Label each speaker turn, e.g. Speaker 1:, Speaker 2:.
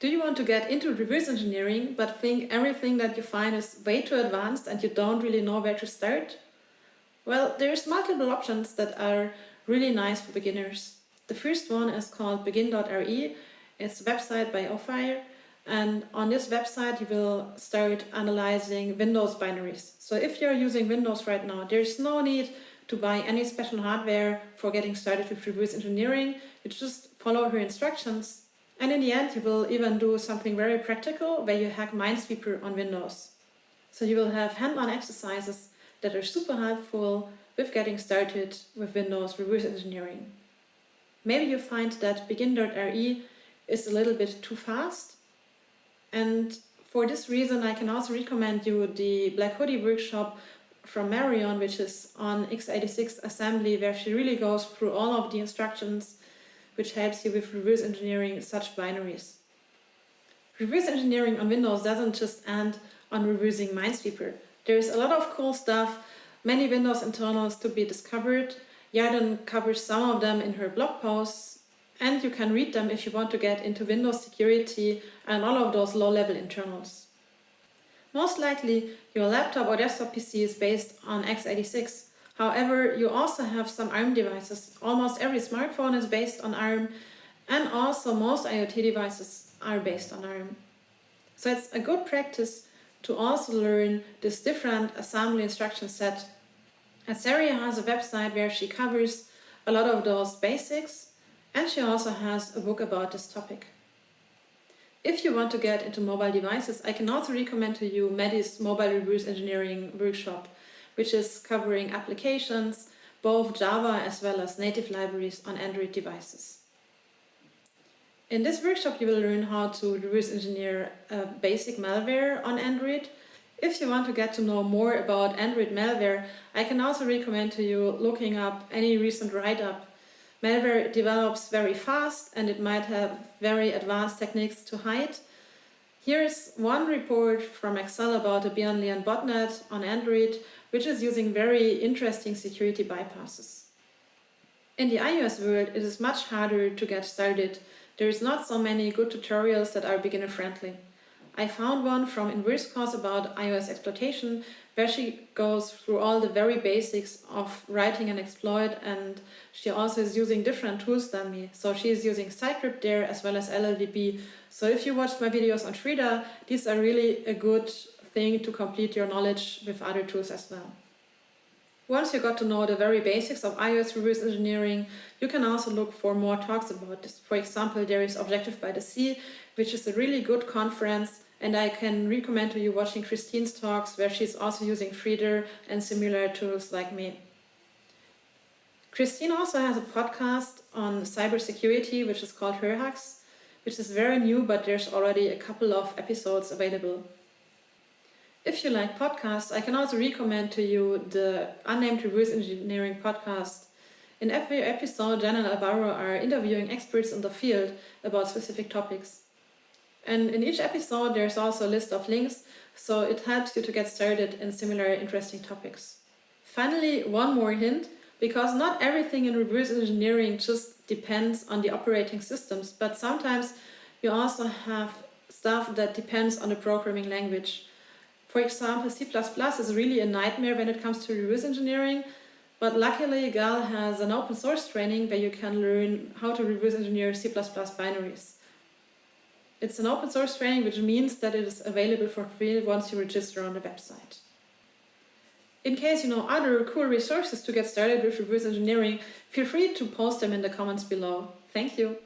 Speaker 1: Do you want to get into reverse engineering but think everything that you find is way too advanced and you don't really know where to start? Well, there's multiple options that are really nice for beginners. The first one is called begin.re. It's a website by Ophir and on this website you will start analyzing Windows binaries. So if you're using Windows right now, there's no need to buy any special hardware for getting started with reverse engineering. You just follow her instructions and in the end you will even do something very practical where you hack Minesweeper on Windows. So you will have hand-on exercises that are super helpful with getting started with Windows reverse engineering. Maybe you find that begin.re is a little bit too fast and for this reason I can also recommend you the Black Hoodie workshop from Marion, which is on x86 assembly, where she really goes through all of the instructions which helps you with reverse engineering such binaries. Reverse engineering on Windows doesn't just end on reversing Minesweeper. There's a lot of cool stuff, many Windows internals to be discovered. Yarden covers some of them in her blog posts and you can read them if you want to get into Windows security and all of those low-level internals. Most likely your laptop or desktop PC is based on x86. However, you also have some ARM devices. Almost every smartphone is based on ARM and also most IoT devices are based on ARM. So it's a good practice to also learn this different assembly instruction set. Azeria has a website where she covers a lot of those basics and she also has a book about this topic. If you want to get into mobile devices, I can also recommend to you Maddie's Mobile Reverse Engineering workshop, which is covering applications, both Java as well as native libraries on Android devices. In this workshop you will learn how to reverse engineer a basic malware on Android. If you want to get to know more about Android malware, I can also recommend to you looking up any recent write-up Malware develops very fast and it might have very advanced techniques to hide. Here's one report from Excel about a Leon botnet on Android, which is using very interesting security bypasses. In the iOS world, it is much harder to get started. There is not so many good tutorials that are beginner-friendly. I found one from Inversecos about iOS exploitation, where she goes through all the very basics of writing an exploit and she also is using different tools than me. So she is using Cycript there as well as LLDB. So if you watched my videos on Frida, these are really a good thing to complete your knowledge with other tools as well. Once you got to know the very basics of iOS reverse engineering, you can also look for more talks about this. For example, there is Objective by the Sea, which is a really good conference and I can recommend to you watching Christine's talks where she's also using Frida and similar tools like me. Christine also has a podcast on cybersecurity which is called Her Hacks, which is very new but there's already a couple of episodes available. If you like podcasts, I can also recommend to you the Unnamed Reverse Engineering podcast. In every episode, Jan and Alvaro are interviewing experts in the field about specific topics. And in each episode there's also a list of links, so it helps you to get started in similar interesting topics. Finally, one more hint, because not everything in reverse engineering just depends on the operating systems, but sometimes you also have stuff that depends on the programming language. For example, C++ is really a nightmare when it comes to reverse engineering, but luckily GAL has an open source training where you can learn how to reverse engineer C++ binaries. It's an open source training, which means that it is available for free once you register on the website. In case you know other cool resources to get started with reverse engineering, feel free to post them in the comments below. Thank you!